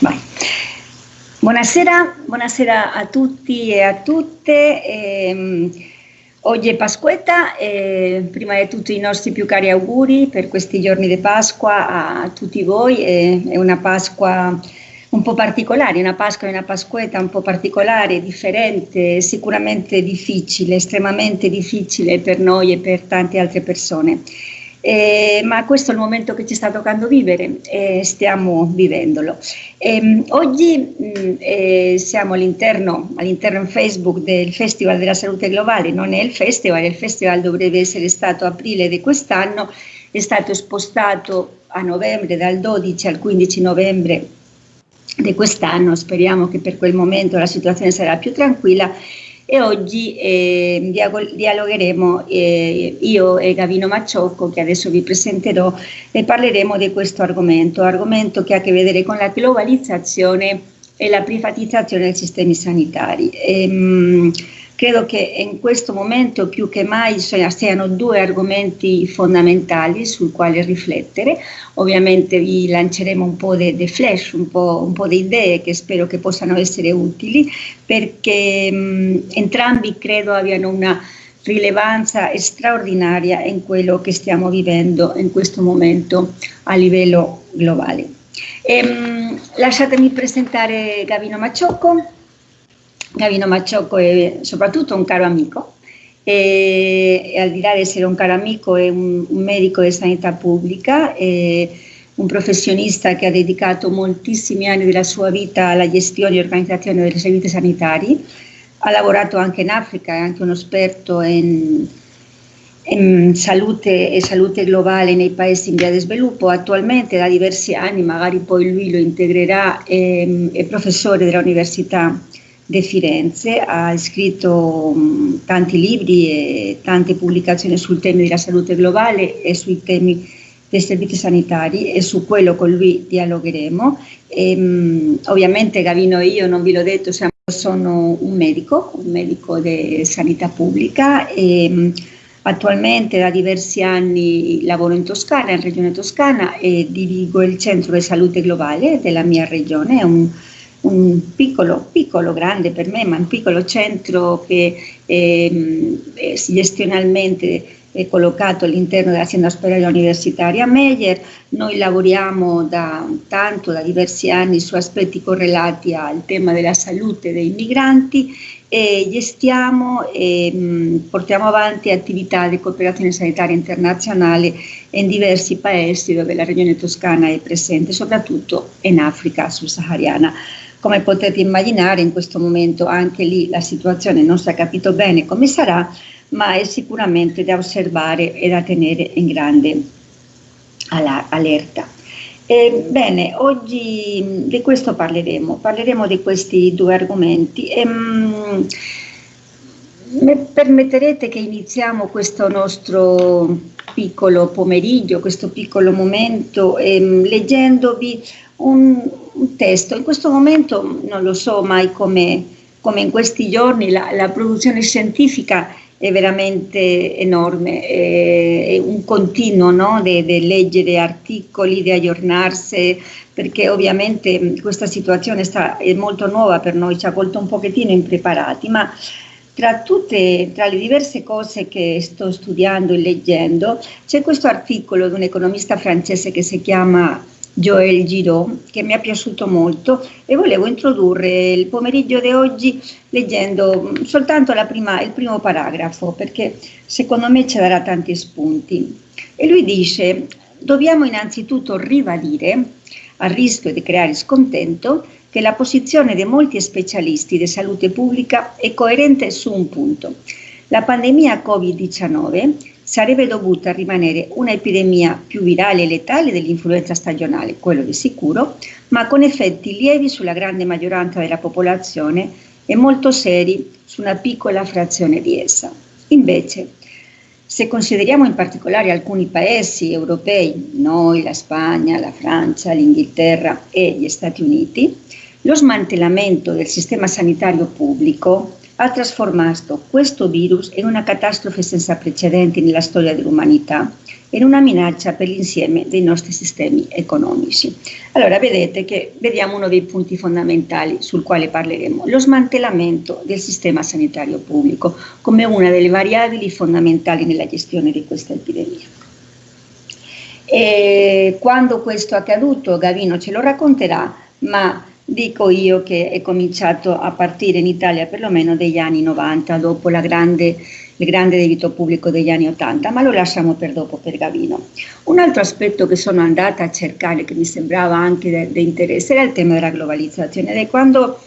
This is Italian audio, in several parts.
Vai. Buonasera, buonasera, a tutti e a tutte. Eh, oggi è Pasquetta e prima di tutto i nostri più cari auguri per questi giorni di Pasqua a tutti voi. è una Pasqua un po' particolare, una Pasqua e una Pasquetta un po' particolare, differente, sicuramente difficile, estremamente difficile per noi e per tante altre persone. Eh, ma questo è il momento che ci sta toccando vivere e stiamo vivendolo. Eh, oggi mh, siamo all'interno, all'interno in Facebook del Festival della Salute Globale, non è il festival, il festival dovrebbe essere stato aprile di quest'anno, è stato spostato a novembre, dal 12 al 15 novembre di quest'anno, speriamo che per quel momento la situazione sarà più tranquilla e oggi eh, dialogheremo eh, io e Gavino Macciocco che adesso vi presenterò e parleremo di questo argomento, argomento che ha a che vedere con la globalizzazione e la privatizzazione dei sistemi sanitari. Ehm, Credo che in questo momento più che mai siano due argomenti fondamentali sul quale riflettere. Ovviamente vi lanceremo un po' di flash, un po', un po' di idee che spero che possano essere utili perché mh, entrambi credo abbiano una rilevanza straordinaria in quello che stiamo vivendo in questo momento a livello globale. E, mh, lasciatemi presentare Gavino Macciocco, Gavino Macciocco è soprattutto un caro amico e, e al di là di essere un caro amico è un, un medico di sanità pubblica, è un professionista che ha dedicato moltissimi anni della sua vita alla gestione e organizzazione dei servizi sanitari, ha lavorato anche in Africa, è anche uno esperto in, in salute e salute globale nei paesi in via di sviluppo, attualmente da diversi anni, magari poi lui lo integrerà, è, è professore dell'Università De Firenze, ha scritto mh, tanti libri e tante pubblicazioni sul tema della salute globale e sui temi dei servizi sanitari e su quello con lui dialogheremo. E, mh, ovviamente Gavino e io, non vi l'ho detto, siamo, sono un medico, un medico di sanità pubblica e mh, attualmente da diversi anni lavoro in Toscana, in regione Toscana e dirigo il centro di salute globale della mia regione, è un un piccolo, piccolo, grande per me, ma un piccolo centro che è gestionalmente è collocato all'interno dell'azienda ospedaliera universitaria Meyer. Noi lavoriamo da tanto, da diversi anni, su aspetti correlati al tema della salute dei migranti e gestiamo e mh, portiamo avanti attività di cooperazione sanitaria internazionale in diversi paesi dove la regione toscana è presente, soprattutto in Africa subsahariana. Come potete immaginare in questo momento anche lì la situazione non si è capito bene come sarà, ma è sicuramente da osservare e da tenere in grande allerta. bene, oggi di questo parleremo, parleremo di questi due argomenti. E, mh, permetterete che iniziamo questo nostro piccolo pomeriggio, questo piccolo momento, ehm, leggendovi un, un, testo. In questo momento non lo so mai come, come in questi giorni la, la, produzione scientifica è veramente enorme, è, è un continuo no? di leggere articoli, di aggiornarsi, perché ovviamente questa situazione sta, è molto nuova per noi, ci ha colto un pochettino impreparati, ma tra, tutte, tra le diverse cose che sto studiando e leggendo, c'è questo articolo di un economista francese che si chiama Joël Giraud, che mi è piaciuto molto e volevo introdurre il pomeriggio di oggi leggendo soltanto prima, il primo paragrafo, perché secondo me ci darà tanti spunti. E lui dice, dobbiamo innanzitutto ribadire, a rischio di creare scontento, che la posizione di molti specialisti di salute pubblica è coerente su un punto. La pandemia Covid-19 sarebbe dovuta rimanere un'epidemia più virale e letale dell'influenza stagionale, quello di sicuro, ma con effetti lievi sulla grande maggioranza della popolazione e molto seri su una piccola frazione di essa. Invece, se consideriamo in particolare alcuni paesi europei, noi, la Spagna, la Francia, l'Inghilterra e gli Stati Uniti, lo smantellamento del sistema sanitario pubblico ha trasformato questo virus in una catastrofe senza precedenti nella storia dell'umanità in una minaccia per l'insieme dei nostri sistemi economici. Allora vedete che vediamo uno dei punti fondamentali sul quale parleremo, lo smantellamento del sistema sanitario pubblico come una delle variabili fondamentali nella gestione di questa epidemia. E quando questo è accaduto, Gavino ce lo racconterà, ma Dico io che è cominciato a partire in Italia perlomeno degli anni 90, dopo grande, il grande debito pubblico degli anni 80, ma lo lasciamo per dopo per Gavino. Un altro aspetto che sono andata a cercare, che mi sembrava anche di interesse, era il tema della globalizzazione. Ed è quando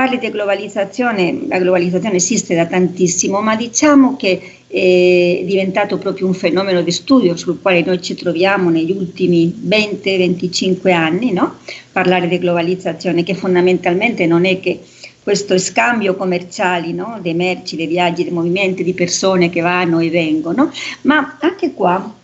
parli di globalizzazione, la globalizzazione esiste da tantissimo, ma diciamo che è diventato proprio un fenomeno di studio sul quale noi ci troviamo negli ultimi 20-25 anni, no? parlare di globalizzazione che fondamentalmente non è che questo scambio commerciale no? dei merci, dei viaggi, dei movimenti di persone che vanno e vengono, ma anche qua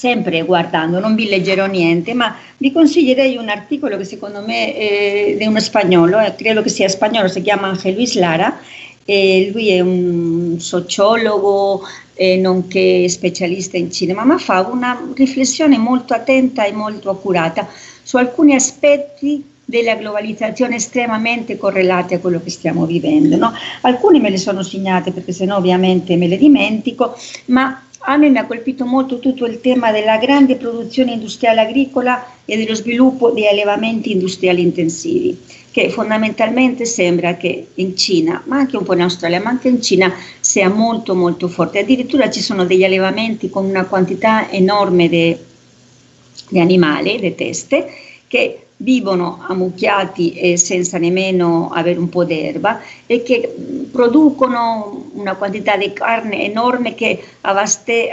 sempre guardando, non vi leggerò niente, ma vi consiglierei un articolo che secondo me è di uno spagnolo, eh, credo che sia spagnolo, si chiama Angel Luis Lara, e lui è un sociologo eh, nonché specialista in cinema, ma fa una riflessione molto attenta e molto accurata su alcuni aspetti della globalizzazione estremamente correlati a quello che stiamo vivendo. No? Alcuni me le sono segnate perché sennò ovviamente me le dimentico, ma a me mi ha colpito molto tutto il tema della grande produzione industriale agricola e dello sviluppo di allevamenti industriali intensivi, che fondamentalmente sembra che in Cina, ma anche un po' in Australia, ma anche in Cina sia molto molto forte. Addirittura ci sono degli allevamenti con una quantità enorme di animali, di teste, che vivono ammucchiati e senza nemmeno avere un po' d'erba e che producono una quantità di carne enorme che avaste,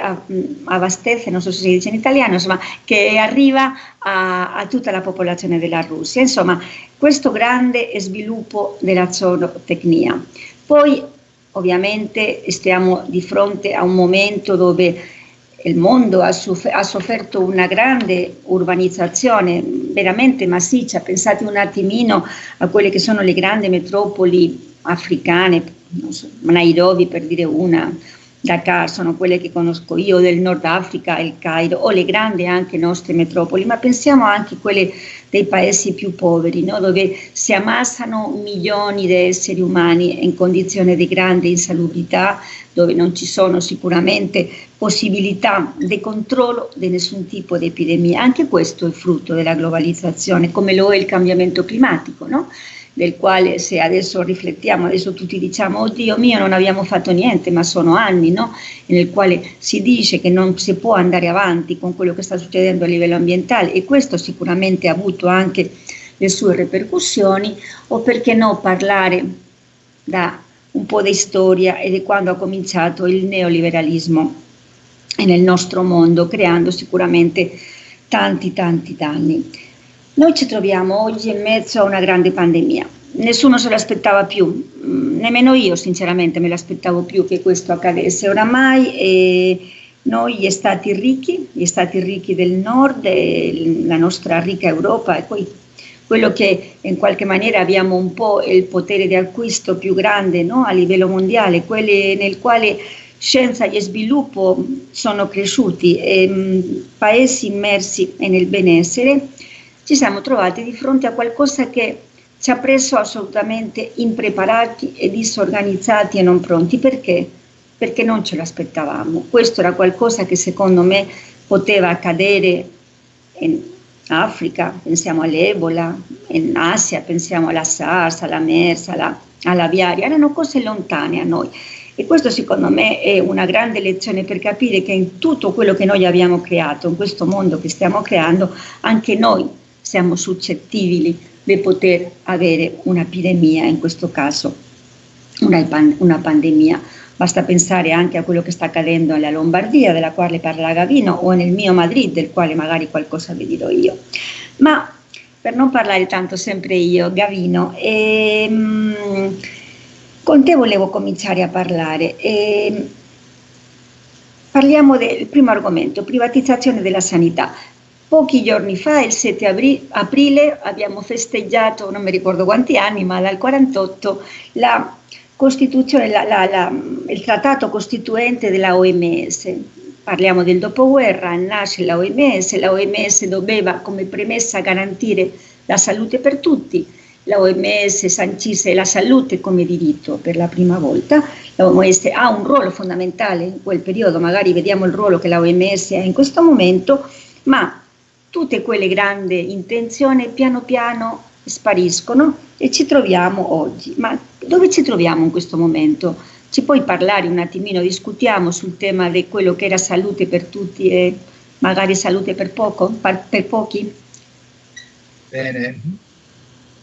avastece, non so se si dice in italiano, insomma, che arriva a, a tutta la popolazione della Russia. Insomma, questo grande sviluppo della zootecnia. Poi ovviamente stiamo di fronte a un momento dove il mondo ha, ha, sofferto una grande urbanizzazione veramente massiccia, pensate un attimino a quelle che sono le grandi metropoli africane, so, Nairobi per dire una, Dakar sono quelle che conosco io, del Nord Africa, il Cairo, o le grandi anche nostre metropoli, ma pensiamo anche a quelle dei paesi più poveri, no? dove si ammassano milioni di esseri umani in condizioni di grande insalubrità, dove non ci sono sicuramente possibilità di controllo di nessun tipo di epidemia. Anche questo è frutto della globalizzazione, come lo è il cambiamento climatico. No? del quale se adesso riflettiamo, adesso tutti diciamo, oddio mio non abbiamo fatto niente, ma sono anni, no? nel quale si dice che non si può andare avanti con quello che sta succedendo a livello ambientale e questo sicuramente ha avuto anche le sue ripercussioni, o perché no parlare da un po' di storia e di quando ha cominciato il neoliberalismo nel nostro mondo, creando sicuramente tanti tanti danni. Noi ci troviamo oggi in mezzo a una grande pandemia. Nessuno se l'aspettava più, mm, nemmeno io sinceramente me l'aspettavo più che questo accadesse. Oramai eh, noi gli stati ricchi, gli stati ricchi del nord, eh, la nostra ricca Europa e poi quello che in qualche maniera abbiamo un po' il potere di acquisto più grande no? a livello mondiale, nel quale scienza e sviluppo sono cresciuti, eh, paesi immersi nel benessere, ci siamo trovati di fronte a qualcosa che ci ha preso assolutamente impreparati e disorganizzati e non pronti. Perché? Perché non ce l'aspettavamo. Questo era qualcosa che secondo me poteva accadere in Africa, pensiamo all'Ebola, in Asia pensiamo alla SARS, alla MERS, alla, alla viaria, erano cose lontane a noi. E questo secondo me è una grande lezione per capire che in tutto quello che noi abbiamo creato, in questo mondo che stiamo creando, anche noi siamo suscettibili di poter avere un'epidemia, in questo caso una, una, pandemia. Basta pensare anche a quello che sta accadendo nella Lombardia, della quale parla Gavino, o nel mio Madrid, del quale magari qualcosa vi dirò io. Ma per non parlare tanto sempre io, Gavino, ehm, con te volevo cominciare a parlare. Ehm, parliamo del primo argomento, privatizzazione della sanità. Pochi giorni fa, il 7 aprile, abbiamo festeggiato, non mi ricordo quanti anni, ma dal 48, la la, la, la, il trattato costituente della OMS. Parliamo del dopoguerra, nasce la OMS, la OMS doveva come premessa garantire la salute per tutti, la OMS sancisce la salute come diritto per la prima volta, la OMS ha un ruolo fondamentale in quel periodo, magari vediamo il ruolo che la OMS ha in questo momento, ma tutte quelle grandi intenzioni piano piano spariscono e ci troviamo oggi. Ma dove ci troviamo in questo momento? Ci puoi parlare un attimino, discutiamo sul tema di quello che era salute per tutti e magari salute per, poco, per pochi? Bene,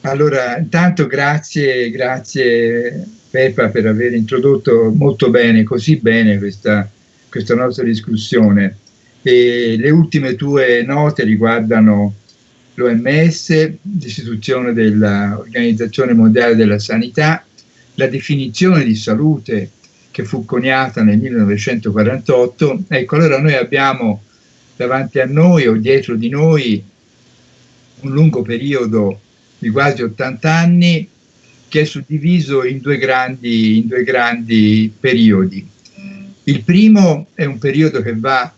allora intanto grazie, grazie Peppa per aver introdotto molto bene, così bene questa, questa nostra discussione. E le ultime tue note riguardano l'OMS, l'istituzione dell'Organizzazione Mondiale della Sanità, la definizione di salute che fu coniata nel 1948. Ecco, allora noi abbiamo davanti a noi o dietro di noi un lungo periodo di quasi 80 anni che è suddiviso in due grandi, in due grandi periodi. Il primo è un periodo che va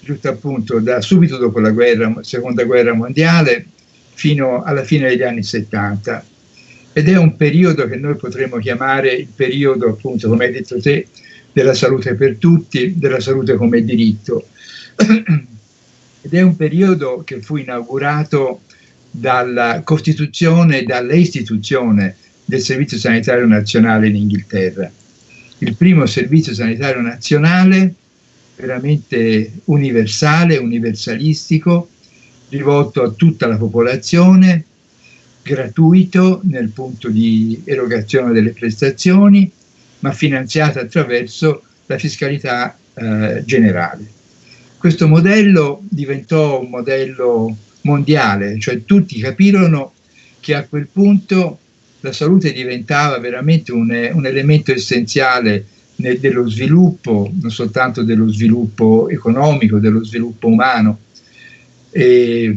giusto appunto da subito dopo la guerra, seconda guerra mondiale fino alla fine degli anni 70 ed è un periodo che noi potremmo chiamare il periodo appunto come hai detto te della salute per tutti, della salute come diritto ed è un periodo che fu inaugurato dalla costituzione, dalla istituzione del Servizio Sanitario Nazionale in Inghilterra. Il primo Servizio Sanitario Nazionale veramente universale, universalistico, rivolto a tutta la popolazione, gratuito nel punto di erogazione delle prestazioni, ma finanziato attraverso la fiscalità eh, generale. Questo modello diventò un modello mondiale, cioè tutti capirono che a quel punto la salute diventava veramente un, un elemento essenziale nel, dello sviluppo, non soltanto dello sviluppo economico, dello sviluppo umano, e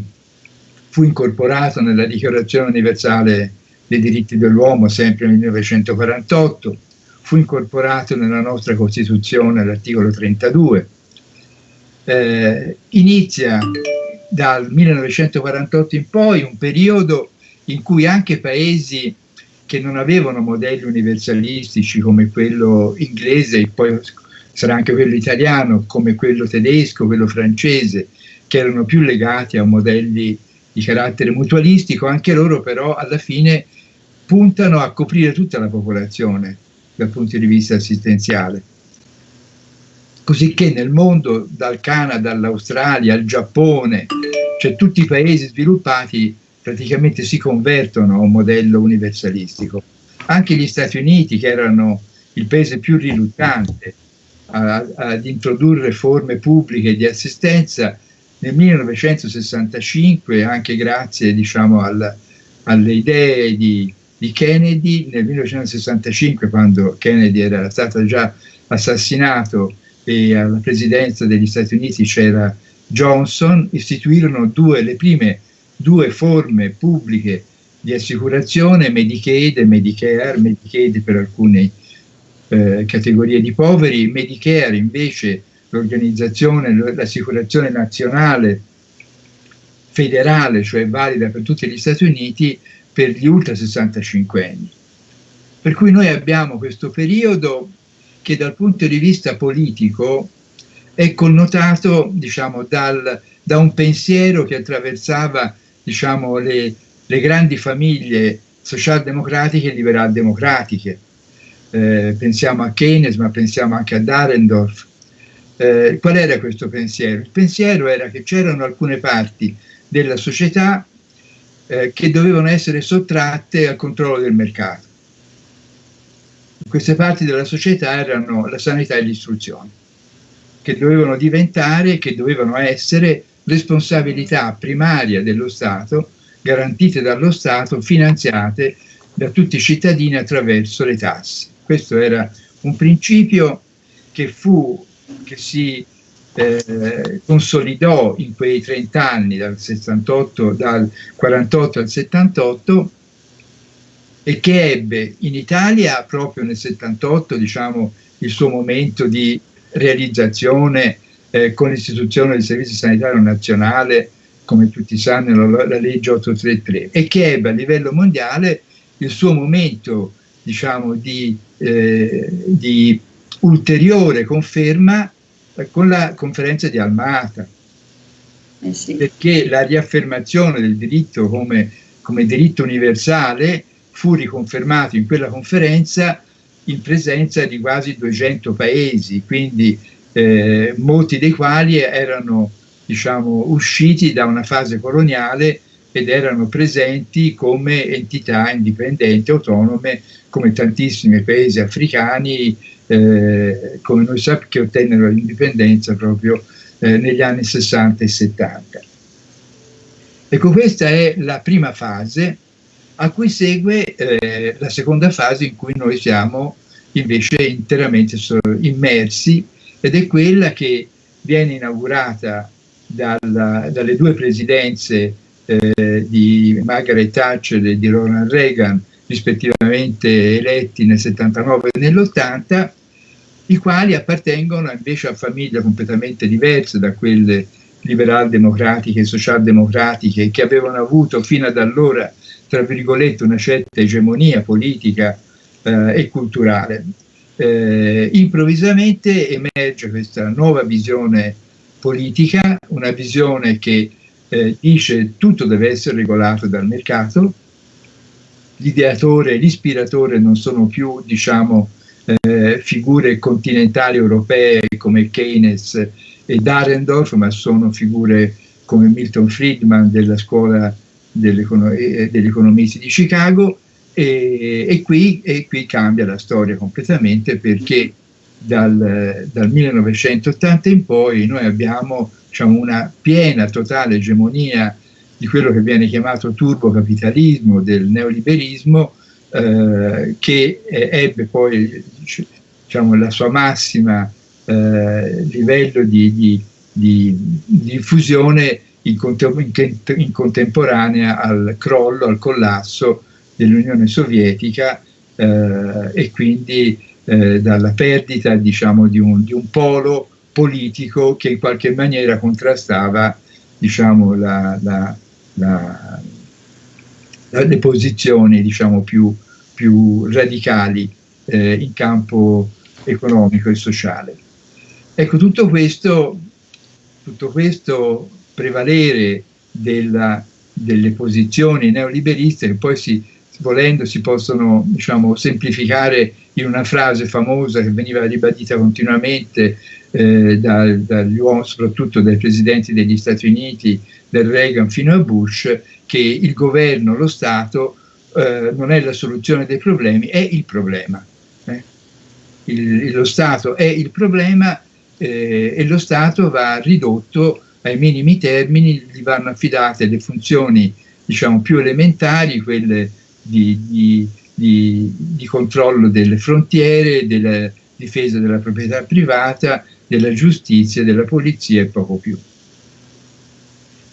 fu incorporato nella Dichiarazione universale dei diritti dell'uomo sempre nel 1948, fu incorporato nella nostra Costituzione l'articolo 32. Eh, inizia dal 1948 in poi un periodo in cui anche paesi che non avevano modelli universalistici come quello inglese e poi sarà anche quello italiano, come quello tedesco, quello francese, che erano più legati a modelli di carattere mutualistico, anche loro però alla fine puntano a coprire tutta la popolazione dal punto di vista assistenziale. Così che nel mondo, dal Canada all'Australia, al Giappone, cioè tutti i paesi sviluppati praticamente si convertono a un modello universalistico. Anche gli Stati Uniti, che erano il paese più riluttante ad introdurre forme pubbliche di assistenza, nel 1965, anche grazie diciamo, al, alle idee di, di, Kennedy, nel 1965, quando Kennedy era stato già assassinato e alla presidenza degli Stati Uniti c'era Johnson, istituirono due, le prime due forme pubbliche di assicurazione, Medicaid e Medicare, Medicaid per alcune eh, categorie di poveri, Medicare invece l'organizzazione, l'assicurazione nazionale federale, cioè valida per tutti gli Stati Uniti, per gli ultra 65 anni. Per cui noi abbiamo questo periodo che dal punto di vista politico è connotato diciamo, dal, da un pensiero che attraversava diciamo, le, le grandi famiglie socialdemocratiche e liberal-democratiche. Eh, pensiamo a Keynes, ma pensiamo anche a Darendorf. Eh, qual era questo pensiero? Il pensiero era che c'erano alcune parti della società eh, che dovevano essere sottratte al controllo del mercato. Queste parti della società erano la sanità e l'istruzione, che dovevano diventare, che dovevano essere responsabilità primaria dello Stato, garantite dallo Stato, finanziate da tutti i cittadini attraverso le tasse. Questo era un principio che, fu, che si eh, consolidò in quei 30 anni, dal, 68, dal 48 al 78, e che ebbe in Italia proprio nel 78 diciamo, il suo momento di realizzazione eh, con l'istituzione del Servizio Sanitario Nazionale, come tutti sanno, la, la legge 833, e che ebbe a livello mondiale il suo momento diciamo, di, eh, di ulteriore conferma eh, con la conferenza di Almata. Eh sì. Perché la riaffermazione del diritto come, come diritto universale fu riconfermato in quella conferenza in presenza di quasi 200 paesi, quindi eh, molti dei quali erano diciamo, usciti da una fase coloniale ed erano presenti come entità indipendenti, autonome, come tantissimi paesi africani, eh, come noi sappiamo, che ottennero l'indipendenza proprio eh, negli anni 60 e 70. Ecco, questa è la prima fase a cui segue eh, la seconda fase in cui noi siamo invece interamente immersi ed è quella che viene inaugurata dalla, dalle due presidenze eh, di Margaret Thatcher e di Ronald Reagan, rispettivamente eletti nel 79 e nell'80, i quali appartengono invece a famiglie completamente diverse da quelle liberal-democratiche e social-democratiche che avevano avuto fino ad allora, tra virgolette, una certa egemonia politica eh, e culturale. Eh, improvvisamente emerge questa nuova visione politica, una visione che eh, dice tutto deve essere regolato dal mercato, l'ideatore l'ispiratore non sono più diciamo, eh, figure continentali europee come Keynes e Darendorf, ma sono figure come Milton Friedman della scuola degli economisti di Chicago e, e, qui, e, qui, cambia la storia completamente perché dal, dal 1980 in poi noi abbiamo diciamo, una piena, totale egemonia di quello che viene chiamato turbocapitalismo, del neoliberismo, eh, che ebbe poi diciamo, la sua massima eh, livello di, di, di diffusione in, in, contemporanea al crollo, al collasso dell'Unione Sovietica eh, e quindi eh, dalla perdita diciamo, di, un, di, un, polo politico che in qualche maniera contrastava diciamo, la, la, la, le posizioni diciamo, più, più radicali eh, in campo economico e sociale. Ecco, tutto questo, tutto questo prevalere della, delle posizioni neoliberiste che poi si, volendo si possono diciamo, semplificare in una frase famosa che veniva ribadita continuamente eh, da, dagli uomini, soprattutto dai presidenti degli Stati Uniti, del Reagan fino a Bush, che il governo, lo Stato, eh, non è la soluzione dei problemi, è il problema. Eh? Il, lo Stato è il problema eh, e lo Stato va ridotto ai minimi termini, gli vanno affidate le funzioni diciamo, più elementari, quelle di, di, di, di controllo delle frontiere, della difesa della proprietà privata, della giustizia, della polizia e poco più.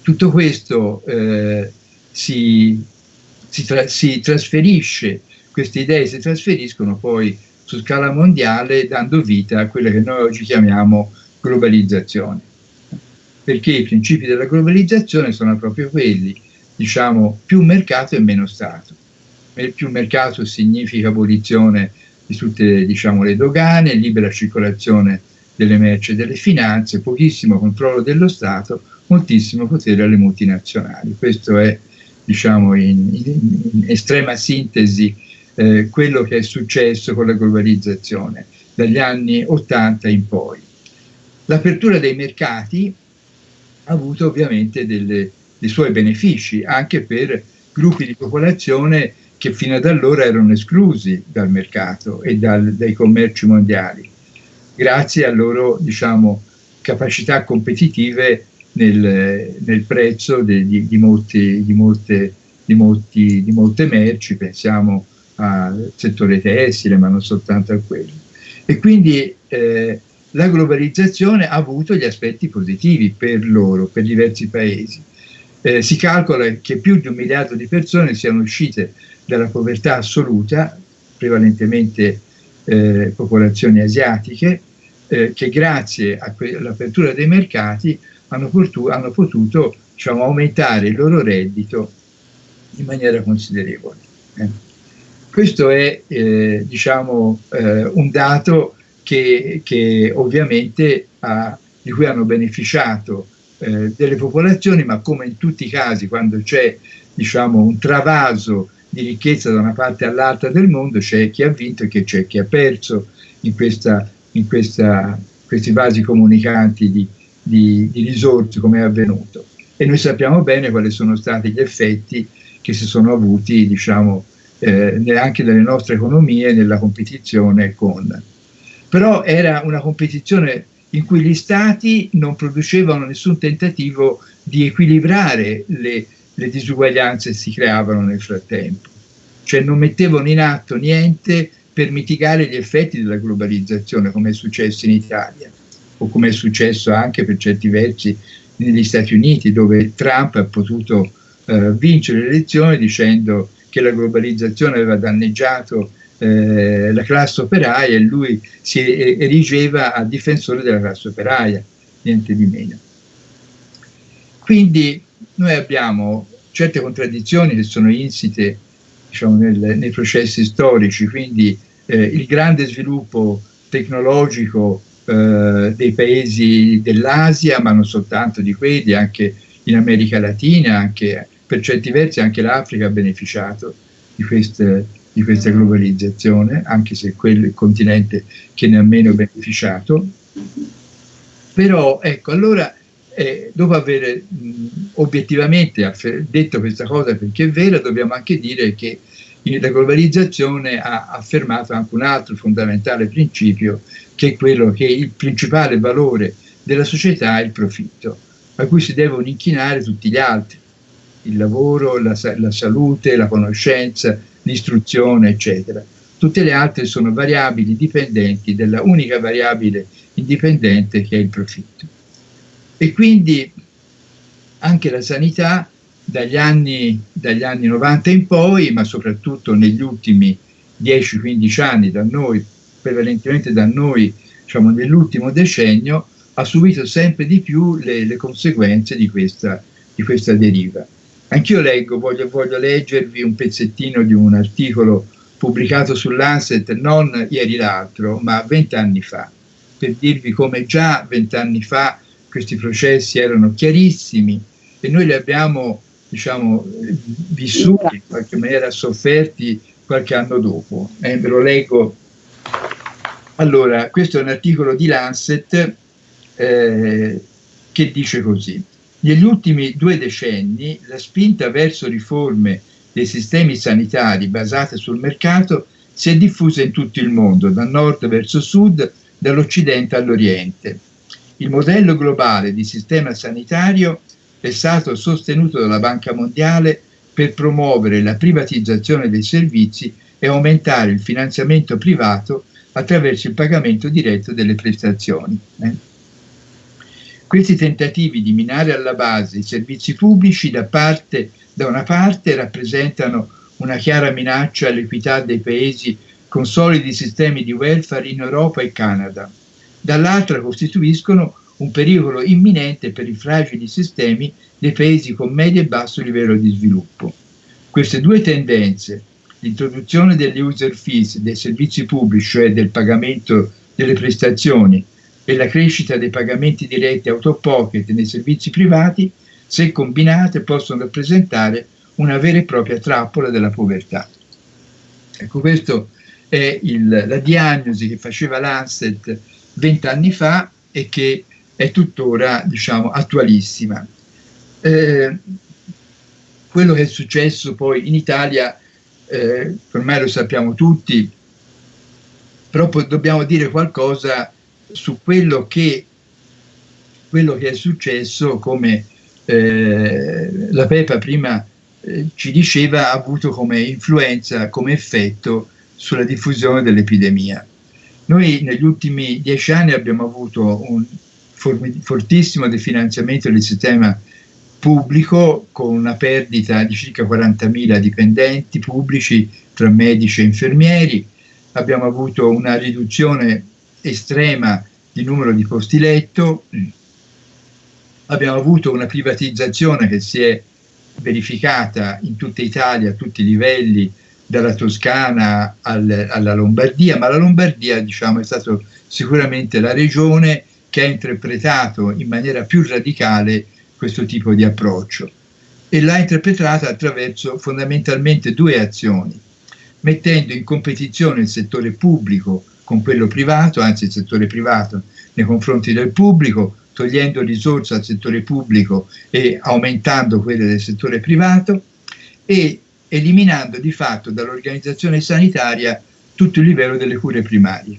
Tutto questo eh, si, si, tra, si, trasferisce, queste idee si trasferiscono poi su scala mondiale dando vita a quella che noi oggi chiamiamo globalizzazione. Perché i principi della globalizzazione sono proprio quelli, diciamo, più mercato e meno Stato più mercato significa abolizione di tutte diciamo, le dogane, libera circolazione delle merci e delle finanze, pochissimo controllo dello Stato, moltissimo potere alle multinazionali. Questo è diciamo, in, in, in estrema sintesi eh, quello che è successo con la globalizzazione dagli anni 80 in poi. L'apertura dei mercati ha avuto ovviamente delle, dei suoi benefici anche per gruppi di popolazione che fino ad allora erano esclusi dal mercato e dal, dai commerci mondiali, grazie a loro diciamo, capacità competitive nel, nel prezzo di, di, di, molti, di, molte, molti, di molte merci, pensiamo al settore tessile, ma non soltanto a quello. E quindi eh, la globalizzazione ha avuto gli aspetti positivi per loro, per diversi paesi. eh, si calcola che più di un miliardo di persone siano uscite dalla povertà assoluta, prevalentemente eh, popolazioni asiatiche, eh, che grazie all'apertura dei mercati hanno, hanno potuto diciamo, aumentare il loro reddito in maniera considerevole. Eh. Questo è eh, diciamo, eh, un dato che, che ovviamente ha, di cui hanno beneficiato eh, delle popolazioni, ma come in tutti i casi quando c'è diciamo, un travaso di ricchezza da una parte all'altra del mondo, c'è chi ha vinto e c'è chi ha perso in, questa, in questa, questi vasi comunicanti di, di, di risorse come è avvenuto. E noi sappiamo bene quali sono stati gli effetti che si sono avuti diciamo, eh, anche nelle nostre economie nella competizione con. Però era una competizione in cui gli stati non producevano nessun tentativo di equilibrare le, le disuguaglianze che si creavano nel frattempo, cioè non mettevano in atto niente per mitigare gli effetti della globalizzazione come è successo in Italia o come è successo anche per certi versi negli Stati Uniti dove Trump ha potuto eh, vincere le elezioni dicendo che la globalizzazione aveva danneggiato eh, la classe operaia e lui si erigeva a difensore della classe operaia, niente di meno. Quindi noi abbiamo certe contraddizioni che sono insite diciamo, nel, nei processi storici, quindi eh, il grande sviluppo tecnologico eh, dei paesi dell'Asia, ma non soltanto di quelli, anche in America Latina, anche per certi versi anche l'Africa ha beneficiato di, queste, di questa globalizzazione, anche se quel è il continente che ne ha meno beneficiato. Però ecco, allora eh, dopo aver mh, obiettivamente detto questa cosa perché è vera, dobbiamo anche dire che la globalizzazione ha affermato anche un altro fondamentale principio, che è quello che il principale valore della società è il profitto, a cui si devono inchinare tutti gli altri il lavoro, la, la salute, la conoscenza, l'istruzione, eccetera. Tutte le altre sono variabili dipendenti della unica variabile indipendente che è il profitto. E quindi anche la sanità dagli anni, dagli anni 90 in poi, ma soprattutto negli ultimi 10-15 anni da noi, prevalentemente da noi, diciamo nell'ultimo decennio, ha subito sempre di più le, le conseguenze di questa, di questa deriva. Anch'io leggo, voglio, voglio, leggervi un pezzettino di un articolo pubblicato sull'Anset non ieri l'altro, ma vent'anni fa, per dirvi come già vent'anni fa questi processi erano chiarissimi e noi li abbiamo diciamo, vissuti in qualche maniera, sofferti qualche anno dopo. Eh, ve lo leggo. Allora, questo è un articolo di Lancet eh, che dice così. Negli ultimi due decenni la spinta verso riforme dei sistemi sanitari basate sul mercato si è diffusa in tutto il mondo, da nord verso sud, dall'occidente all'oriente. Il modello globale di sistema sanitario è stato sostenuto dalla Banca Mondiale per promuovere la privatizzazione dei servizi e aumentare il finanziamento privato attraverso il pagamento diretto delle prestazioni. Eh? Questi tentativi di minare alla base i servizi pubblici da, parte, da una parte rappresentano una chiara minaccia all'equità dei paesi con solidi sistemi di welfare in Europa e Canada, dall'altra costituiscono un pericolo imminente per i fragili sistemi dei paesi con medio e basso livello di sviluppo. Queste due tendenze, l'introduzione delle user fees dei servizi pubblici, cioè del pagamento delle prestazioni, e la crescita dei pagamenti diretti out nei servizi privati, se combinate possono rappresentare una vera e propria trappola della povertà. Ecco, questa è il, la diagnosi che faceva l'Anset vent'anni fa e che è tuttora diciamo, attualissima. Eh, quello che è successo poi in Italia, eh, ormai lo sappiamo tutti, però dobbiamo dire qualcosa su quello che, quello che è successo, come eh, la Pepa prima eh, ci diceva, ha avuto come influenza, come effetto sulla diffusione dell'epidemia. Noi negli ultimi dieci anni abbiamo avuto un fortissimo definanziamento del sistema pubblico con una perdita di circa 40.000 dipendenti pubblici tra medici e infermieri, abbiamo avuto una riduzione estrema di numero di posti letto, abbiamo avuto una privatizzazione che si è verificata in tutta Italia a tutti i livelli, dalla Toscana al, alla Lombardia, ma la Lombardia diciamo, è stata sicuramente la regione che ha interpretato in maniera più radicale questo tipo di approccio e l'ha interpretata attraverso fondamentalmente due azioni, mettendo in competizione il settore pubblico con quello privato, anzi il settore privato nei confronti del pubblico, togliendo risorse al settore pubblico e aumentando quelle del settore privato e eliminando di fatto dall'organizzazione sanitaria tutto il livello delle cure primarie,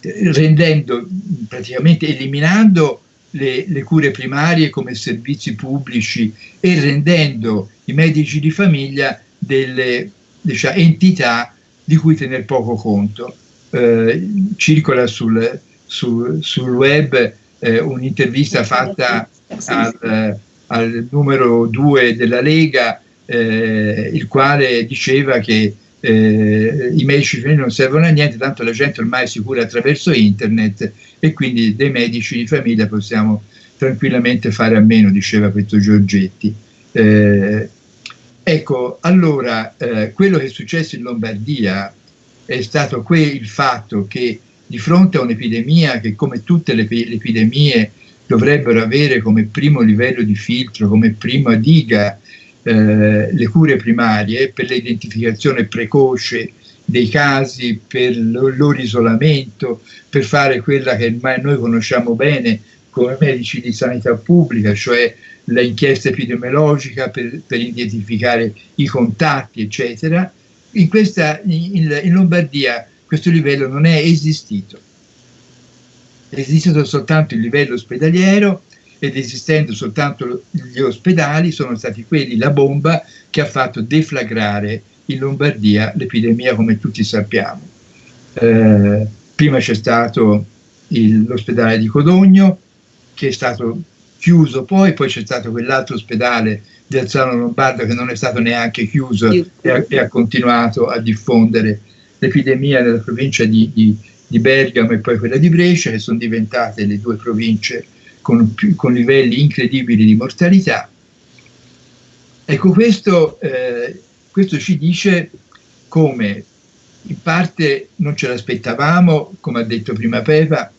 rendendo praticamente eliminando le, le, cure primarie come servizi pubblici e rendendo i medici di famiglia delle diciamo, entità di cui tener poco conto. Eh, circola sul, su, sul web eh, un'intervista fatta al, al, numero 2 della Lega, eh, il quale diceva che eh, i medici non servono a niente, tanto la gente ormai si cura attraverso internet e quindi dei medici di famiglia possiamo tranquillamente fare a meno, diceva questo Giorgetti. Eh, ecco, allora, eh, quello che è successo in Lombardia è stato il fatto che di fronte a un'epidemia che come tutte le, le epidemie dovrebbero avere come primo livello di filtro, come prima diga eh, le cure primarie per l'identificazione precoce dei casi, per il loro isolamento, per fare quella che noi conosciamo bene come medici di sanità pubblica, cioè l'inchiesta epidemiologica per, per, identificare i contatti, eccetera. In, questa, in, in Lombardia questo livello non è esistito. È esistito soltanto il livello ospedaliero ed esistendo soltanto gli ospedali sono stati quelli la bomba che ha fatto deflagrare in Lombardia l'epidemia come tutti sappiamo. Eh, prima c'è stato l'ospedale di Codogno che è stato chiuso poi, poi c'è stato quell'altro ospedale di Alzano Lombardo che non è stato neanche chiuso e ha, e ha continuato a diffondere l'epidemia nella provincia di, di, di, Bergamo e poi quella di Brescia, che sono diventate le due province con, con livelli incredibili di mortalità. Ecco, questo, eh, questo ci dice come in parte non ce l'aspettavamo, come ha detto prima Pepa,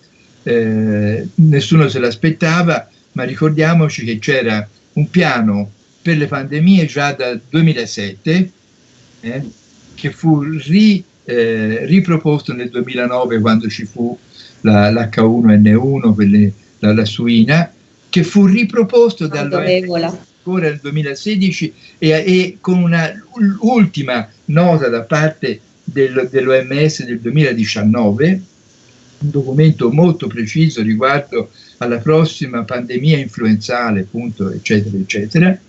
eh, nessuno se l'aspettava, ma ricordiamoci che c'era un piano per le pandemie già dal 2007 eh, che fu ri, eh, riproposto nel 2009 quando ci fu l'H1N1, quelle, la, la, suina, che fu riproposto dall'OMS ancora nel 2016 e, e con un'ultima nota da parte del, dell'OMS del 2019, un documento molto preciso riguardo alla prossima pandemia influenzale, appunto, eccetera, eccetera.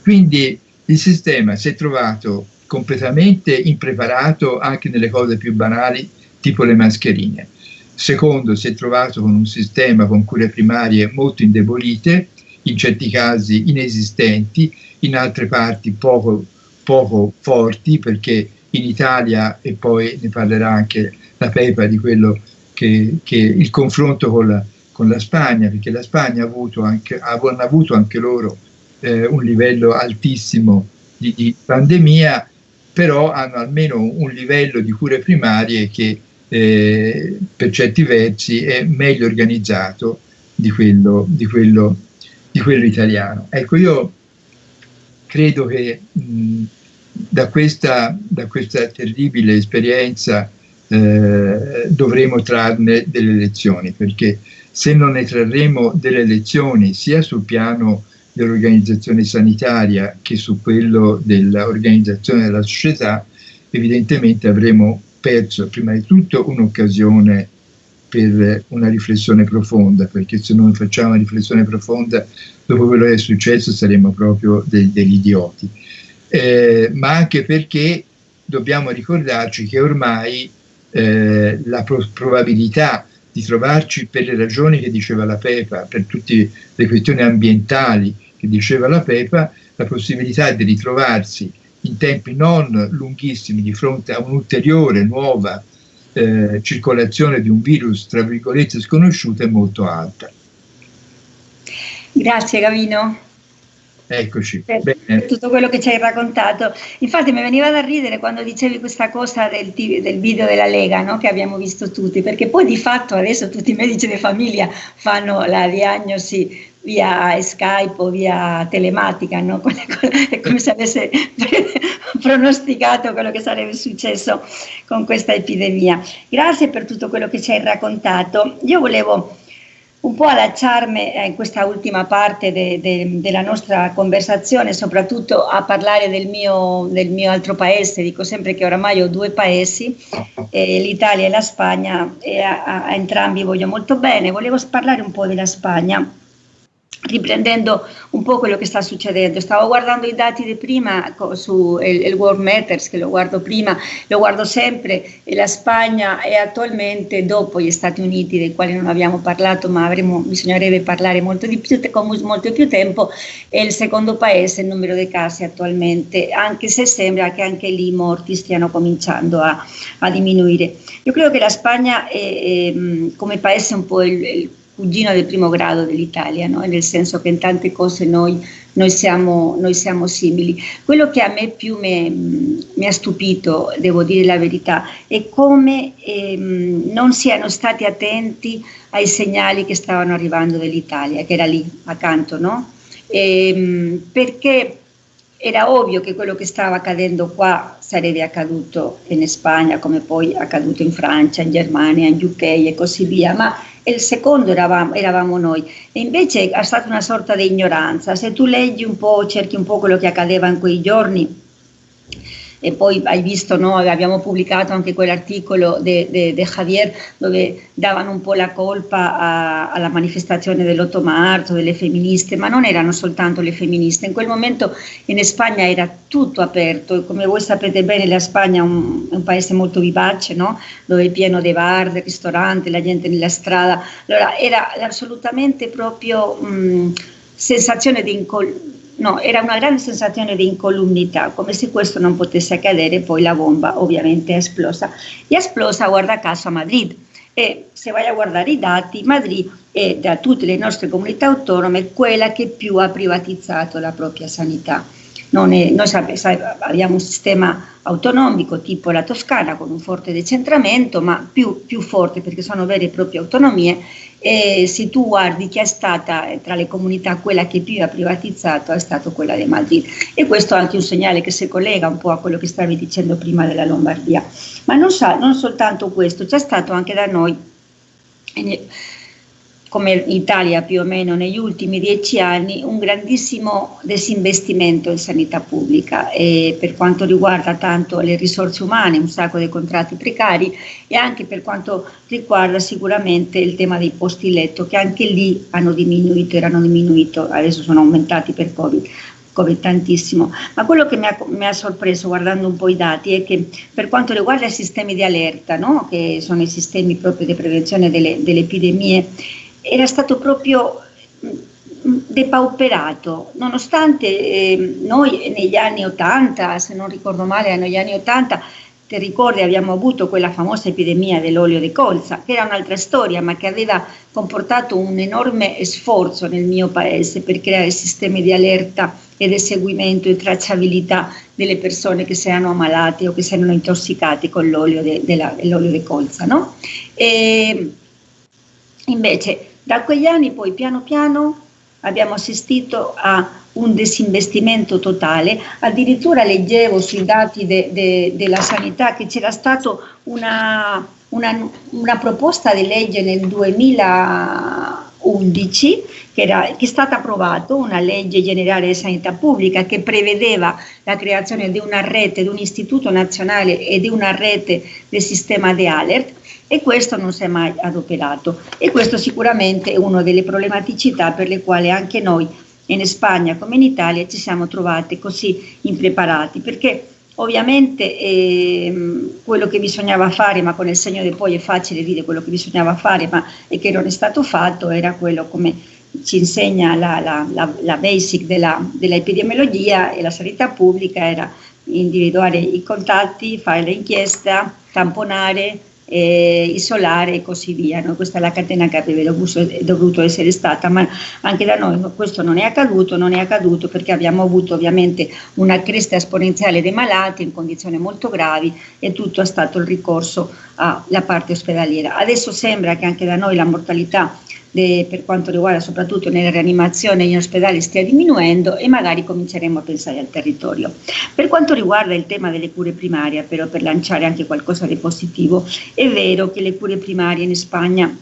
Quindi il sistema si è trovato completamente impreparato anche nelle cose più banali, tipo le mascherine. Secondo, si è trovato con un sistema con cure primarie molto indebolite, in certi casi inesistenti, in altre parti poco, poco forti, perché in Italia, e poi ne parlerà anche la Pepa di quello che, che il confronto con la, con la, Spagna, perché la Spagna ha avuto anche, hanno avuto anche loro eh, un livello altissimo di, di pandemia però hanno almeno un livello di cure primarie che eh, per certi versi è meglio organizzato di quello, di quello, di quello italiano. Ecco, io credo che mh, da, questa, da, questa, terribile esperienza eh, dovremo trarne delle lezioni, perché se non ne trarremo delle lezioni sia sul piano dell'organizzazione sanitaria che su quello dell'organizzazione della società, evidentemente avremo perso prima di tutto un'occasione per una riflessione profonda, perché se non facciamo una riflessione profonda dopo quello che è successo saremo proprio de degli idioti, eh, ma anche perché dobbiamo ricordarci che ormai eh, la pro probabilità di trovarci per le ragioni che diceva la Pepa, per tutte le questioni ambientali che diceva la Pepa, la possibilità di ritrovarsi in tempi non lunghissimi di fronte a un'ulteriore nuova eh, circolazione di un virus, tra virgolette, sconosciuto è molto alta. Grazie Gavino. Eccoci. Per, per, tutto quello che ci hai raccontato. Infatti mi veniva da ridere quando dicevi questa cosa del, del video della Lega no? che abbiamo visto tutti, perché poi di fatto adesso tutti i medici di famiglia fanno la diagnosi via Skype o via telematica, no? è come se avesse pronosticato quello che sarebbe successo con questa epidemia. Grazie per tutto quello che ci hai raccontato. Io volevo un po' allacciarmi eh, in questa ultima parte de, de, della nostra conversazione, soprattutto a parlare del mio, del mio, altro paese, dico sempre che oramai ho due paesi, eh, l'Italia e la Spagna, e a, a, entrambi voglio molto bene. Volevo parlare un po' della Spagna riprendendo un po' quello che sta succedendo. Stavo guardando i dati di prima su il, il, World Matters, che lo guardo prima, lo guardo sempre, e la Spagna è attualmente, dopo gli Stati Uniti, dei quali non abbiamo parlato, ma avremo, bisognerebbe parlare molto, di più, con molto più tempo, è il secondo paese in numero di casi attualmente, anche se sembra che anche lì i morti stiano cominciando a, a diminuire. Io credo che la Spagna è, è come paese un po' il, il cugino del primo grado dell'Italia, no? nel senso che in tante cose noi, noi, siamo, noi siamo, simili. Quello che a me più mi, ha stupito, devo dire la verità, è come ehm, non siano stati attenti ai segnali che stavano arrivando dall'Italia, che era lì accanto, no? Ehm, perché era ovvio che quello che stava accadendo qua sarebbe accaduto in Spagna, come poi è accaduto in Francia, in Germania, in UK e così via, ma il secondo eravamo, eravamo, noi. E invece è stata una sorta di ignoranza. Se tu leggi un po', cerchi un po' quello che accadeva in quei giorni, e poi hai visto, no, abbiamo pubblicato anche quell'articolo di Javier dove davano un po' la colpa a, alla manifestazione dell'8 marzo, delle femministe, ma non erano soltanto le femministe, in quel momento in Spagna era tutto aperto, come voi sapete bene la Spagna è un, un paese molto vivace, no? dove è pieno di bar, di ristoranti, la gente nella strada, allora era assolutamente proprio mh, sensazione di incoll- no, era una grande sensazione di incolumità, come se questo non potesse accadere, poi la bomba ovviamente è esplosa. E è esplosa, guarda caso, a Madrid. E se vai a guardare i dati, Madrid è da tutte le nostre comunità autonome quella che più ha privatizzato la propria sanità. È, noi abbiamo un sistema autonomico tipo la Toscana con un forte decentramento, ma più, più forte perché sono vere e proprie autonomie e se tu guardi chi è stata eh, tra le comunità quella che più ha privatizzato è stata quella di Madrid. E questo è anche un segnale che si collega un po' a quello che stavi dicendo prima della Lombardia. Ma non, sa, non soltanto questo c'è stato anche da noi come Italia più o meno negli ultimi dieci anni, un grandissimo disinvestimento in sanità pubblica e per quanto riguarda tanto le risorse umane, un sacco di contratti precari e anche per quanto riguarda sicuramente il tema dei posti letto che anche lì hanno diminuito, erano diminuiti, adesso sono aumentati per Covid. Covid tantissimo, ma quello che mi ha, mi ha, sorpreso guardando un po' i dati è che per quanto riguarda i sistemi di allerta, no? che sono i sistemi proprio di prevenzione delle, delle epidemie, era stato proprio mm, depauperato, nonostante eh, noi negli anni 80, se non ricordo male, negli anni 80, ti ricordi abbiamo avuto quella famosa epidemia dell'olio di colza, che era un'altra storia, ma che aveva comportato un enorme sforzo nel mio paese per creare sistemi di allerta e di seguimento e tracciabilità delle persone che si erano ammalate o che si erano intossicate con l'olio di colza. No? E invece da quegli anni poi piano piano abbiamo assistito a un disinvestimento totale, addirittura leggevo sui dati de, de, della sanità che c'era stata una, una, una, proposta di legge nel 2011 che, era, che è stata approvata, una legge generale di sanità pubblica che prevedeva la creazione di una rete, di un istituto nazionale e di una rete del sistema di alert e questo non si è mai adoperato. E questo sicuramente è una delle problematicità per le quali anche noi in Spagna come in Italia ci siamo trovati così impreparati. Perché Ovviamente eh, quello che bisognava fare, ma con il segno del poi è facile dire quello che bisognava fare, ma e che non è stato fatto, era quello come ci insegna la, la, la, la basic della, dell'epidemiologia e la sanità pubblica, era individuare i contatti, fare l'inchiesta, tamponare, eh, isolare e così via. No? Questa è la catena che avrebbe dovuto essere stata, ma anche da noi questo non è accaduto, non è accaduto perché abbiamo avuto ovviamente una cresta esponenziale dei malati in condizioni molto gravi e tutto è stato il ricorso alla parte ospedaliera. Adesso sembra che anche da noi la mortalità de, per quanto riguarda soprattutto nelle rianimazioni in ospedali stia diminuendo e magari cominceremo a pensare al territorio. Per quanto riguarda il tema delle cure primarie, però per lanciare anche qualcosa di positivo, è vero che le cure primarie in Spagna,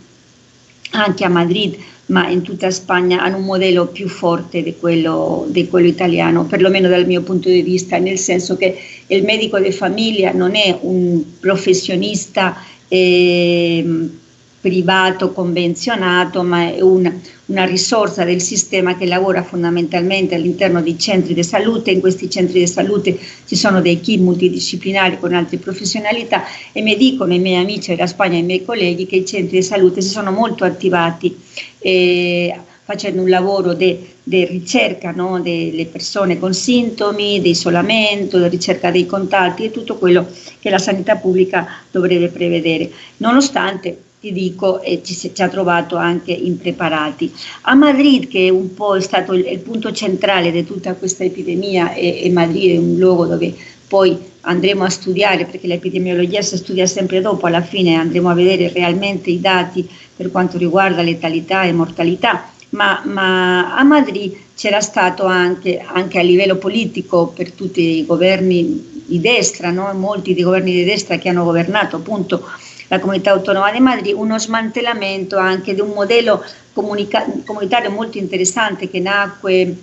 anche a Madrid, ma in tutta Spagna hanno un modello più forte di quello, di quello, italiano, perlomeno dal mio punto di vista, nel senso che il medico di famiglia non è un professionista eh, privato convenzionato, ma è una, una risorsa del sistema che lavora fondamentalmente all'interno dei centri di salute. In questi centri di salute ci sono dei team multidisciplinari con altre professionalità e mi dicono i miei amici della Spagna e i miei colleghi che i centri di salute si sono molto attivati. Eh, facendo un lavoro di ricerca no? delle persone con sintomi, di isolamento, di ricerca dei contatti e tutto quello che la sanità pubblica dovrebbe prevedere, nonostante ti dico, e ci, ci, ha trovato anche impreparati. A Madrid, che un po' è stato il, il punto centrale di tutta questa epidemia, e, e, Madrid è un luogo dove poi andremo a studiare, perché l'epidemiologia si studia sempre dopo, alla fine andremo a vedere realmente i dati per quanto riguarda letalità e mortalità, ma, ma a Madrid c'era stato anche, anche, a livello politico per tutti i governi di destra, no? molti dei governi di destra che hanno governato appunto la comunità autonoma di Madrid, uno smantellamento anche di un modello comunitario molto interessante che nacque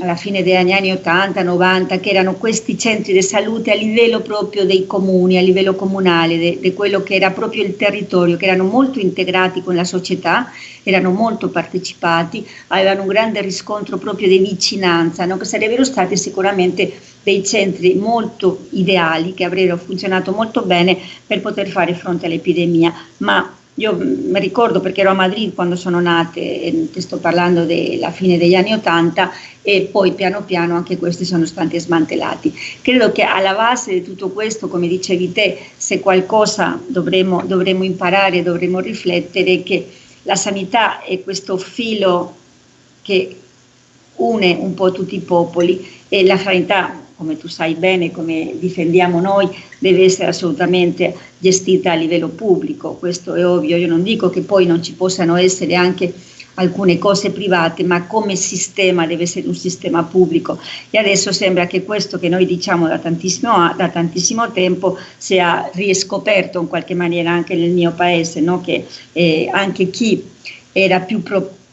alla fine degli anni 80, 90, che erano questi centri di salute a livello proprio dei comuni, a livello comunale, di quello che era proprio il territorio, che erano molto integrati con la società, erano molto partecipati, avevano un grande riscontro proprio di vicinanza, no? che sarebbero stati sicuramente dei centri molto ideali, che avrebbero funzionato molto bene per poter fare fronte all'epidemia, ma io mi ricordo perché ero a Madrid quando sono nate, ti sto parlando della fine degli anni Ottanta, e poi piano piano anche questi sono stati smantellati. Credo che alla base di tutto questo, come dicevi te, se qualcosa dovremmo, dovremmo imparare, dovremmo riflettere, che la sanità è questo filo che une un po' tutti i popoli e la sanità come tu sai bene, come difendiamo noi, deve essere assolutamente gestita a livello pubblico, questo è ovvio, io non dico che poi non ci possano essere anche alcune cose private, ma come sistema deve essere un sistema pubblico. E adesso sembra che questo che noi diciamo da tantissimo, da tantissimo tempo sia riscoperto in qualche maniera anche nel mio paese, no? che eh, anche chi era più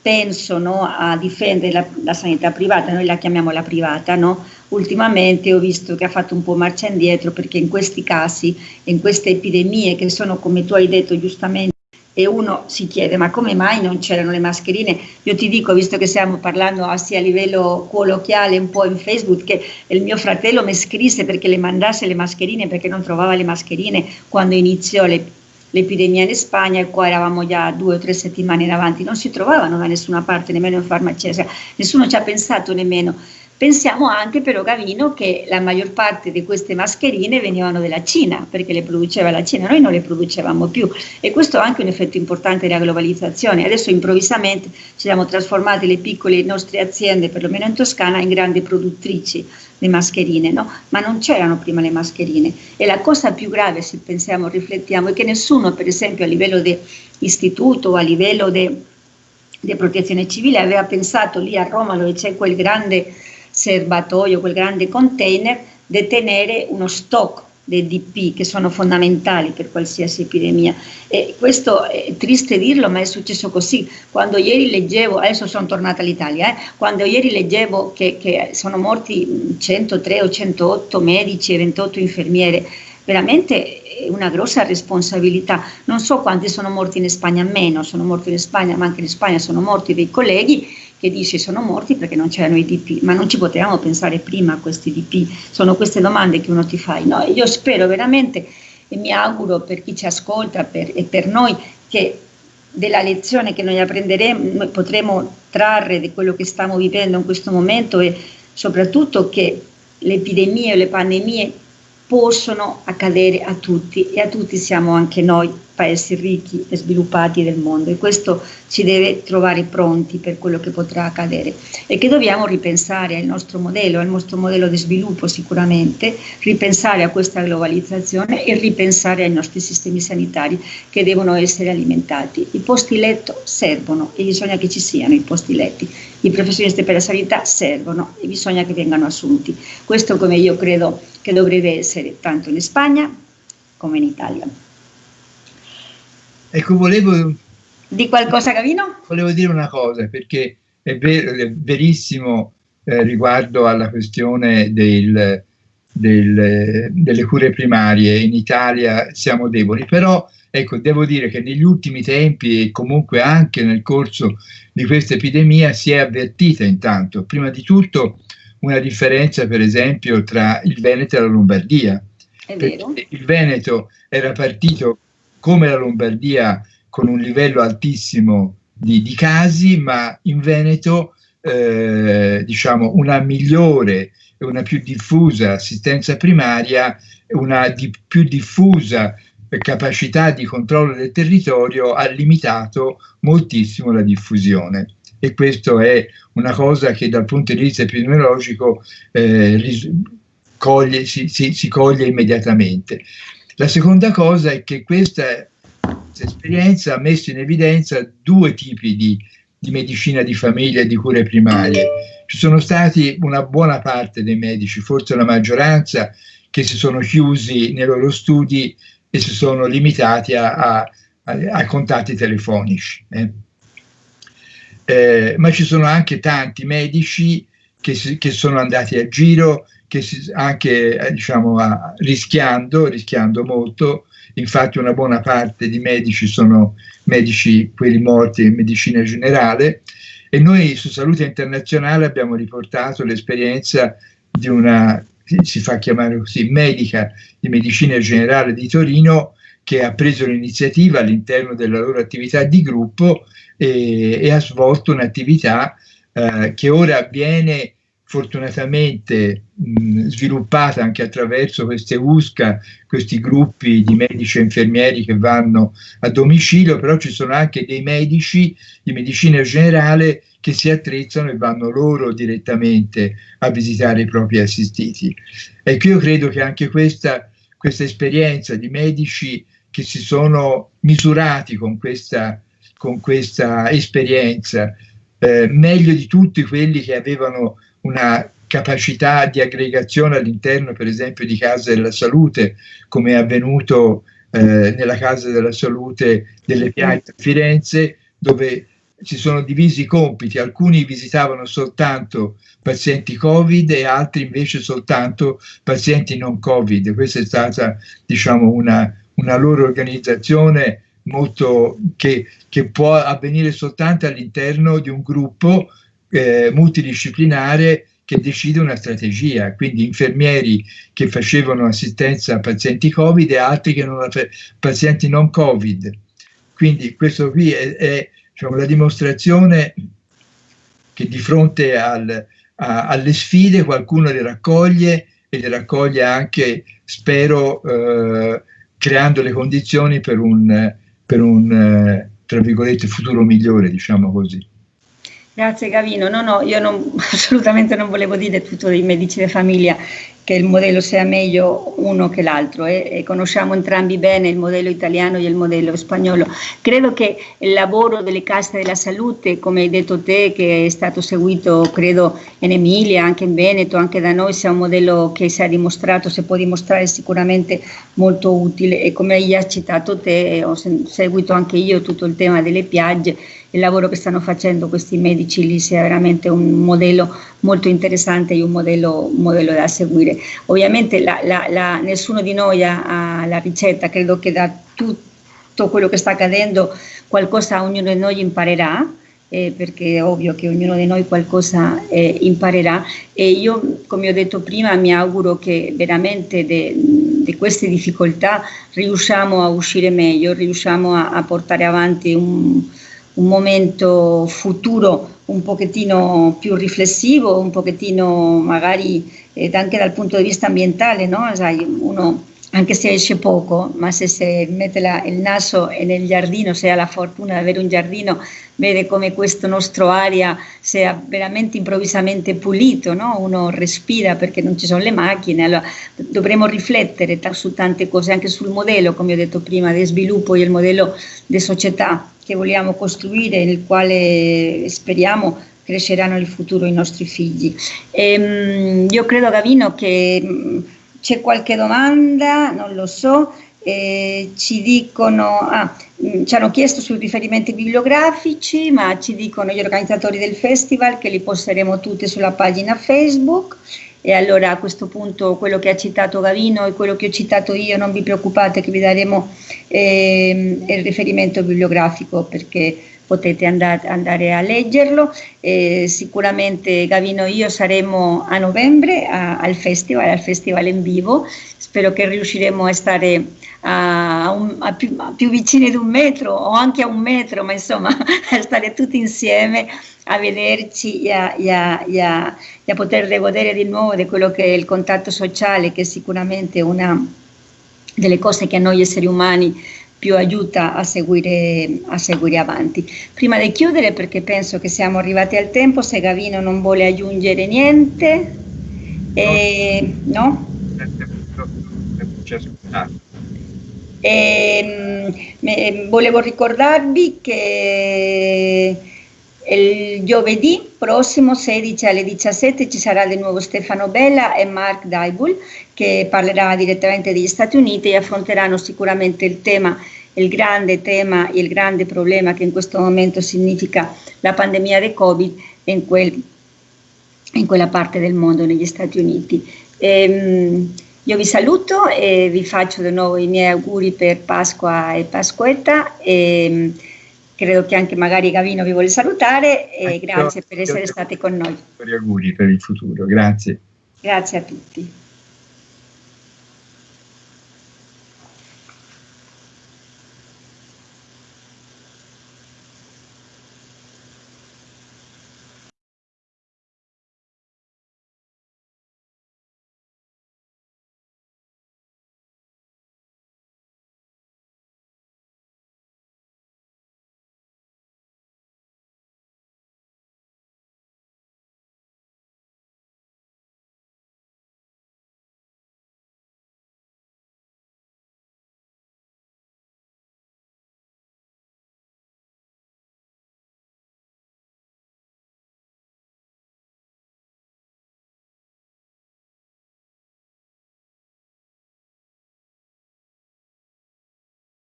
propenso no, a difendere la, la, sanità privata, noi la chiamiamo la privata, no? ultimamente ho visto che ha fatto un po' marcia indietro perché in questi casi, in queste epidemie che sono come tu hai detto giustamente, e uno si chiede ma come mai non c'erano le mascherine? Io ti dico, visto che stiamo parlando sia a livello colloquiale un po' in Facebook, che il mio fratello mi scrisse perché le mandasse le mascherine perché non trovava le mascherine quando iniziò l'epidemia in Spagna e qua eravamo già due o tre settimane in avanti, non si trovavano da nessuna parte, nemmeno in farmacia, cioè, nessuno ci ha pensato nemmeno. Pensiamo anche però Gavino che la maggior parte di queste mascherine venivano dalla Cina, perché le produceva la Cina, noi non le producevamo più. E questo è anche un effetto importante della globalizzazione. Adesso improvvisamente ci siamo trasformati le piccole nostre aziende, perlomeno in Toscana, in grandi produttrici di mascherine, no? ma non c'erano prima le mascherine e la cosa più grave se pensiamo, riflettiamo, è che nessuno per esempio a livello di istituto o a livello di protezione civile aveva pensato lì a Roma dove c'è quel grande serbatoio, quel grande container, detenere uno stock dei DP che sono fondamentali per qualsiasi epidemia. E questo è triste dirlo, ma è successo così. Quando ieri leggevo, adesso sono tornata all'Italia, eh, quando ieri leggevo che, che, sono morti 103 o 108 medici e 28 infermiere, veramente è una grossa responsabilità. Non so quanti sono morti in Spagna, meno sono morti in Spagna, ma anche in Spagna sono morti dei colleghi che dice sono morti perché non c'erano i DP, ma non ci potevamo pensare prima a questi DP, sono queste domande che uno ti fa. No? Io spero veramente e mi auguro per chi ci ascolta per, e per noi che della lezione che noi apprenderemo, potremo trarre di quello che stiamo vivendo in questo momento e soprattutto che le epidemie o le pandemie possono accadere a tutti e a tutti siamo anche noi paesi ricchi e sviluppati del mondo e questo ci deve trovare pronti per quello che potrà accadere e che dobbiamo ripensare al nostro modello, al nostro modello di sviluppo sicuramente, ripensare a questa globalizzazione e ripensare ai nostri sistemi sanitari che devono essere alimentati. I posti letto servono e bisogna che ci siano i posti letti, i professionisti per la sanità servono e bisogna che vengano assunti. Questo come io credo che dovrebbe essere tanto in Spagna come in Italia. Ecco, volevo... Di qualcosa, Gavino? Volevo dire una cosa, perché è, ver è verissimo eh, riguardo alla questione del, del, delle cure primarie. In Italia siamo deboli, però ecco, devo dire che negli ultimi tempi e comunque anche nel corso di questa epidemia si è avvertita intanto, prima di tutto, una differenza per esempio tra il Veneto e la Lombardia. È vero. Il Veneto era partito come la Lombardia con un livello altissimo di, di casi, ma in Veneto eh, diciamo una migliore e una più diffusa assistenza primaria, una di, più diffusa capacità di controllo del territorio ha limitato moltissimo la diffusione e questo è una cosa che dal punto di vista epidemiologico eh, coglie, si, si, si coglie immediatamente. La seconda cosa è che questa, esperienza ha messo in evidenza due tipi di, di medicina di famiglia e di cure primarie. Ci sono stati una buona parte dei medici, forse la maggioranza, che si sono chiusi nei loro studi e si sono limitati a, a, a, a contatti telefonici. Eh. Eh, ma ci sono anche tanti medici che, si, che sono andati a giro, che si, anche eh, diciamo, a, rischiando, rischiando molto, infatti una buona parte di medici sono medici, quelli morti in medicina generale, e noi su Salute Internazionale abbiamo riportato l'esperienza di una, si fa chiamare così, medica di medicina generale di Torino, che ha preso l'iniziativa all'interno della loro attività di gruppo e, e ha svolto un'attività eh, che ora avviene fortunatamente mh, sviluppata anche attraverso queste USCA, questi gruppi di medici e infermieri che vanno a domicilio, però ci sono anche dei medici di medicina generale che si attrezzano e vanno loro direttamente a visitare i propri assistiti. Ecco, io credo che anche questa, questa esperienza di medici che si sono misurati con questa, con questa esperienza, eh, meglio di tutti quelli che avevano una capacità di aggregazione all'interno per esempio di case della salute come è avvenuto eh, nella casa della salute delle Piazze a Firenze dove si sono divisi i compiti, alcuni visitavano soltanto pazienti Covid e altri invece soltanto pazienti non Covid. Questa è stata diciamo, una, una loro organizzazione molto, che, che può avvenire soltanto all'interno di un gruppo eh, multidisciplinare che decide una strategia, quindi infermieri che facevano assistenza a pazienti Covid e altri che non pazienti non Covid. Quindi questo qui è, è diciamo, la dimostrazione che di fronte al, a, alle sfide qualcuno le raccoglie e le raccoglie anche, spero, eh, creando le condizioni per un, per un eh, tra virgolette, futuro migliore, diciamo così. Grazie Gavino, no no, io non, assolutamente non volevo dire tutto dei medici di famiglia che il modello sia meglio uno che l'altro eh, e conosciamo entrambi bene il modello italiano e il modello spagnolo. Credo che il lavoro delle casse della salute, come hai detto te, che è stato seguito credo in Emilia, anche in Veneto, anche da noi, sia un modello che si è dimostrato, si può dimostrare sicuramente molto utile. E come hai citato te, ho seguito anche io tutto il tema delle piagge il lavoro che stanno facendo questi medici lì sia veramente un modello molto interessante e un modello, modello da seguire. Ovviamente la, la, la, nessuno di noi ha, ha la ricetta, credo che da tutto quello che sta accadendo qualcosa ognuno di noi imparerà eh, perché è ovvio che ognuno di noi qualcosa eh, imparerà e io, come ho detto prima, mi auguro che veramente di queste difficoltà riusciamo a uscire meglio, riusciamo a, a portare avanti un, un momento futuro un pochettino più riflessivo, un pochettino magari anche dal punto di vista ambientale, no? Sai, uno anche se esce poco, ma se si mette la, il naso nel giardino, se ha la fortuna di avere un giardino, vede come questo nostro aria sia veramente improvvisamente pulito, no? uno respira perché non ci sono le macchine, allora dovremo riflettere su tante cose, anche sul modello, come ho detto prima, di sviluppo e il modello di società che vogliamo costruire, nel quale speriamo cresceranno nel futuro i nostri figli. E, ehm, io credo, Gavino, che c'è qualche domanda? Non lo so. Eh, ci dicono, ah, ci hanno chiesto sui riferimenti bibliografici, ma ci dicono gli organizzatori del festival che li posteremo tutti sulla pagina Facebook e allora a questo punto quello che ha citato Gavino e quello che ho citato io, non vi preoccupate che vi daremo eh, il riferimento bibliografico perché potete andare, a leggerlo. Eh, sicuramente Gavino e io saremo a novembre a, al festival, al festival in vivo. Spero che riusciremo a stare a, un, a più, più vicini di un metro o anche a un metro, ma insomma a stare tutti insieme a vederci e a, e, a, e, a, e a, poter godere di nuovo di quello che è il contatto sociale, che è sicuramente una delle cose che a noi esseri umani più aiuta a seguire, a seguire avanti. Prima di chiudere, perché penso che siamo arrivati al tempo, se Gavino non vuole aggiungere niente, eh, no? Eh, volevo ricordarvi che il giovedì prossimo 16 alle 17 ci sarà di nuovo Stefano Bella e Mark Daibul che parlerà direttamente degli Stati Uniti e affronteranno sicuramente il tema, il grande tema, il grande problema che in questo momento significa la pandemia del Covid in, quel, in quella parte del mondo, negli Stati Uniti. E, ehm, io vi saluto e vi faccio di nuovo i miei auguri per Pasqua e Pasquetta. E, credo che anche magari Gavino vi vuole salutare e ecco, grazie per essere stati con noi. Auguri per il futuro, grazie. Grazie a tutti.